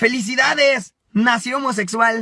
¡Felicidades! Nació homosexual.